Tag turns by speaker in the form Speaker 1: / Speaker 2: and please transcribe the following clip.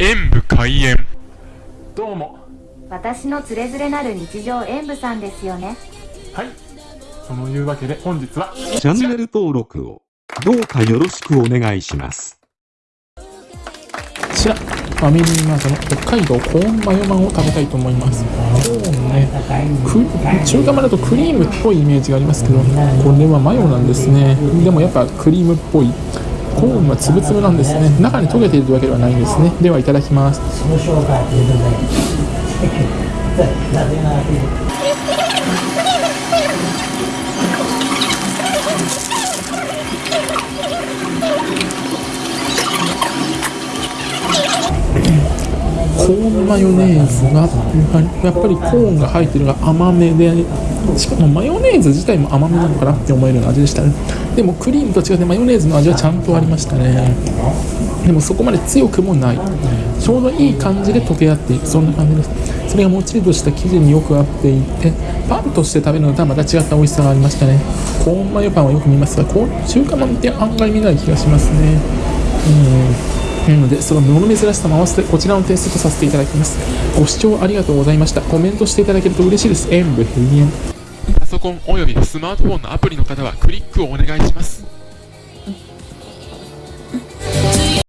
Speaker 1: 演武開演どうも
Speaker 2: 私のつれづれなる日常演舞さんですよね
Speaker 1: はいそのいうわけで本日は
Speaker 3: チャンネル登録をどうかよろしくお願いします。
Speaker 4: こちら、ファミリーマートの北海道コーンマヨマンを食べたいと思います。コーンね、く中華まだとクリームっぽいイメージがありますけど、これはマヨなんですね。でもやっぱクリームっぽい。コーンはつぶつぶなんですね。中に溶けているわけではないんですね。ではいただきます。コーンマヨネーズがやっぱりコーンが入ってるのが甘めでしかもマヨネーズ自体も甘めなのかなって思えるような味でしたね。でもクリームと違ってマヨネーズの味はちゃんとありましたね。でもそこまで強くもない。ちょうどいい感じで溶け合っていくそんな感じです。それがもっちりとした生地によく合っていてパンとして食べるのとはまた違った美味しさがありましたね。コーンマヨパンはよく見ますが中華まんって案外見ない気がしますね。うん。なので、その物珍しさも合わせてこちらのテストとさせていただきます。ご視聴ありがとうございました。コメントしていただけると嬉しいです。演武閉園。
Speaker 1: パソコンおよびスマートフォンのアプリの方はクリックをお願いします